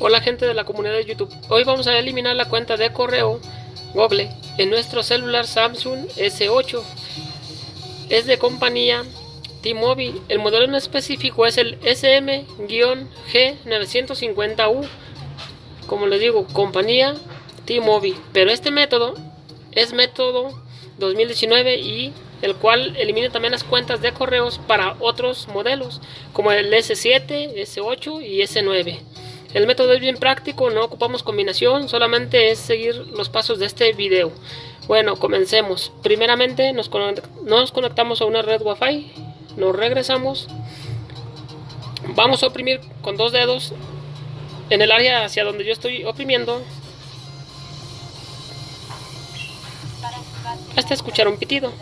Hola gente de la comunidad de YouTube. Hoy vamos a eliminar la cuenta de correo Google en nuestro celular Samsung S8. Es de compañía T-Mobile. El modelo en específico es el SM-G950U. Como les digo, compañía T-Mobile. Pero este método es método 2019 y el cual elimina también las cuentas de correos para otros modelos como el S7, S8 y S9. El método es bien práctico, no ocupamos combinación, solamente es seguir los pasos de este video. Bueno, comencemos. Primeramente nos, conectamos a una red Wi-Fi, nos regresamos. Vamos a oprimir con dos dedos en el área hacia donde yo estoy oprimiendo. Hasta escuchar un pitido.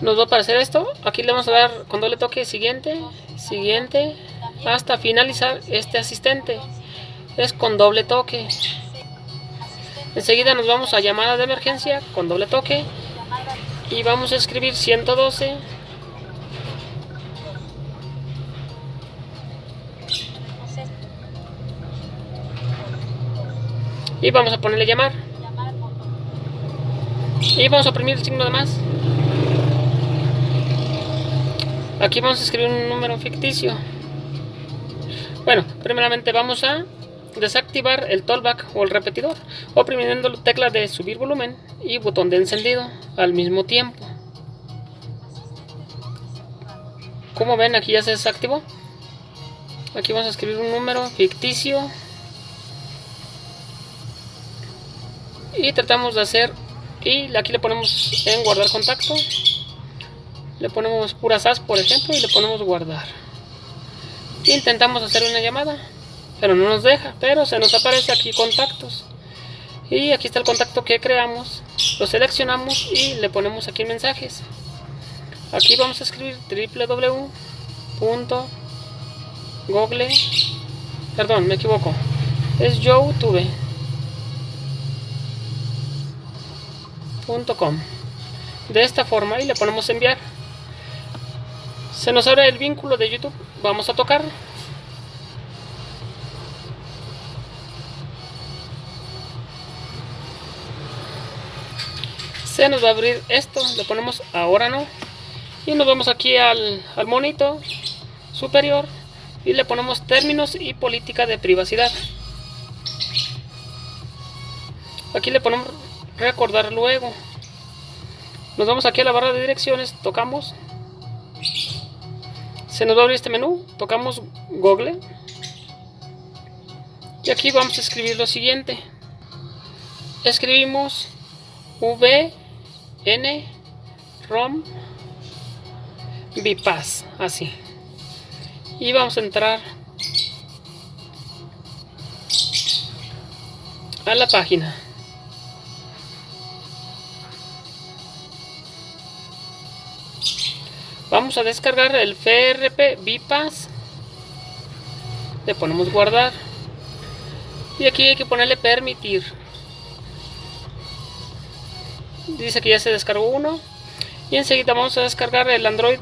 Nos va a aparecer esto. Aquí le vamos a dar cuando le toque siguiente, siguiente, hasta finalizar este asistente. Es con doble toque. Enseguida nos vamos a llamada de emergencia con doble toque. Y vamos a escribir 112. Y vamos a ponerle llamar. Y vamos a oprimir el signo de más. Aquí vamos a escribir un número ficticio. Bueno, primeramente vamos a desactivar el tollback o el repetidor, oprimiendo la tecla de subir volumen y botón de encendido al mismo tiempo. Como ven, aquí ya se desactivó. Aquí vamos a escribir un número ficticio. Y tratamos de hacer y aquí le ponemos en guardar contacto. Le ponemos pura SAS por ejemplo y le ponemos guardar. Intentamos hacer una llamada pero no nos deja pero se nos aparece aquí contactos. Y aquí está el contacto que creamos lo seleccionamos y le ponemos aquí mensajes. Aquí vamos a escribir www.google perdón me equivoco. Es youtube de esta forma y le ponemos enviar. Se nos abre el vínculo de YouTube. Vamos a tocar. Se nos va a abrir esto. Le ponemos ahora no. Y nos vamos aquí al, al monito superior y le ponemos términos y política de privacidad. Aquí le ponemos recordar luego. Nos vamos aquí a la barra de direcciones, tocamos. Se nos va a abrir este menú, tocamos Google. Y aquí vamos a escribir lo siguiente. Escribimos V N ROM Bypass, así. Y vamos a entrar a la página. Vamos a descargar el FRP Bypass. Le ponemos guardar. Y aquí hay que ponerle permitir. Dice que ya se descargó uno. Y enseguida vamos a descargar el Android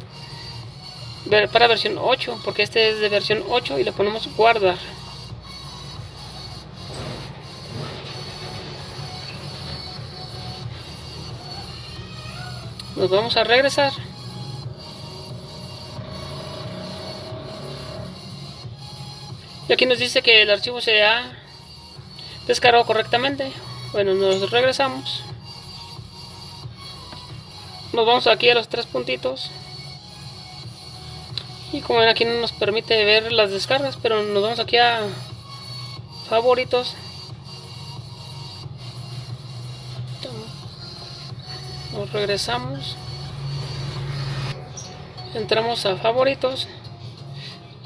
para versión 8. Porque este es de versión 8 y le ponemos guardar. Nos vamos a regresar. Y aquí nos dice que el archivo se ha descargado correctamente. Bueno, nos regresamos. Nos vamos aquí a los tres puntitos. Y como ven aquí no nos permite ver las descargas, pero nos vamos aquí a favoritos. Nos regresamos. Entramos a favoritos.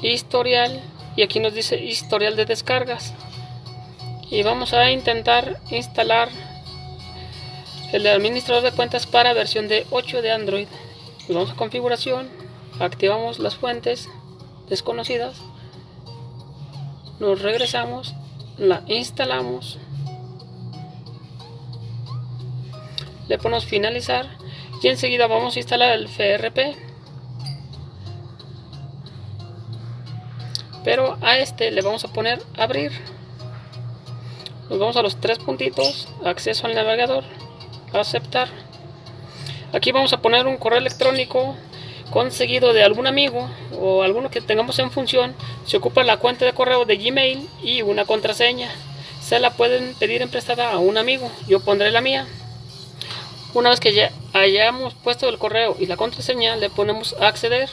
Historial y aquí nos dice historial de descargas. Y vamos a intentar instalar el administrador de cuentas para versión de 8 de Android. Vamos a configuración activamos las fuentes desconocidas nos regresamos la instalamos. Le ponemos finalizar y enseguida vamos a instalar el FRP pero a este le vamos a poner abrir. Nos vamos a los tres puntitos. Acceso al navegador. Aceptar. Aquí vamos a poner un correo electrónico conseguido de algún amigo o alguno que tengamos en función. Se ocupa la cuenta de correo de gmail y una contraseña. Se la pueden pedir en prestada a un amigo. Yo pondré la mía. Una vez que ya hayamos puesto el correo y la contraseña le ponemos acceder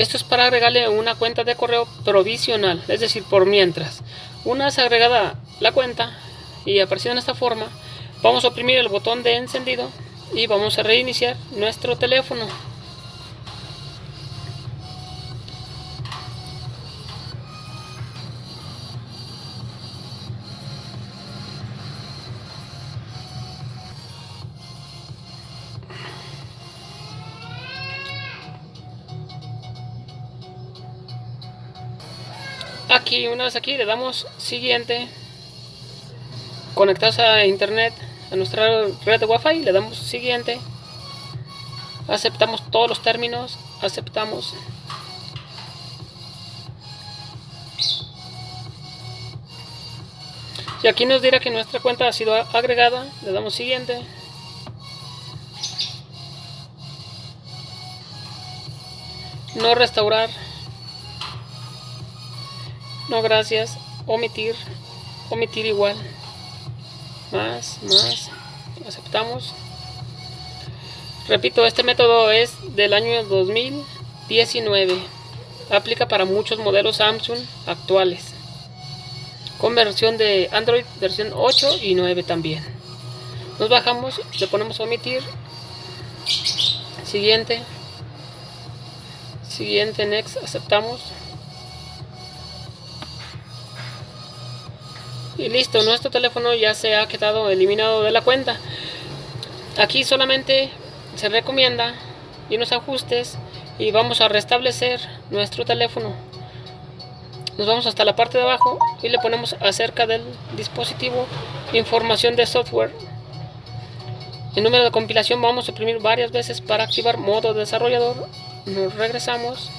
esto es para agregarle una cuenta de correo provisional, es decir, por mientras. Una vez agregada la cuenta y aparecido en esta forma, vamos a oprimir el botón de encendido y vamos a reiniciar nuestro teléfono. Aquí una vez aquí le damos siguiente. Conectados a internet a nuestra red de wifi le damos siguiente. Aceptamos todos los términos aceptamos. Y aquí nos dirá que nuestra cuenta ha sido agregada le damos siguiente. No restaurar no gracias, omitir, omitir igual, más, más, aceptamos. Repito, este método es del año 2019. Aplica para muchos modelos Samsung actuales. Con versión de Android, versión 8 y 9 también. Nos bajamos, le ponemos omitir. Siguiente. Siguiente, next, aceptamos. Y listo, nuestro teléfono ya se ha quedado eliminado de la cuenta. Aquí solamente se recomienda y unos ajustes y vamos a restablecer nuestro teléfono. Nos vamos hasta la parte de abajo y le ponemos acerca del dispositivo información de software. El número de compilación vamos a imprimir varias veces para activar modo desarrollador. Nos regresamos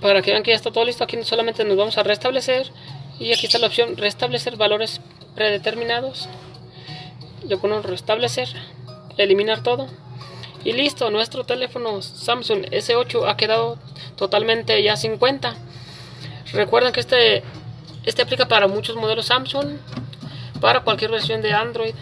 para que vean que ya está todo listo aquí solamente nos vamos a restablecer y aquí está la opción restablecer valores predeterminados. Le ponemos restablecer eliminar todo y listo nuestro teléfono Samsung S8 ha quedado totalmente ya 50 recuerden que este este aplica para muchos modelos Samsung para cualquier versión de Android.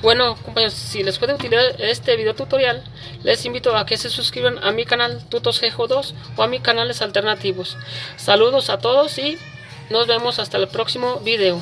Bueno compañeros, si les puede utilizar este video tutorial, les invito a que se suscriban a mi canal Tutos 2 o a mis canales alternativos. Saludos a todos y nos vemos hasta el próximo video.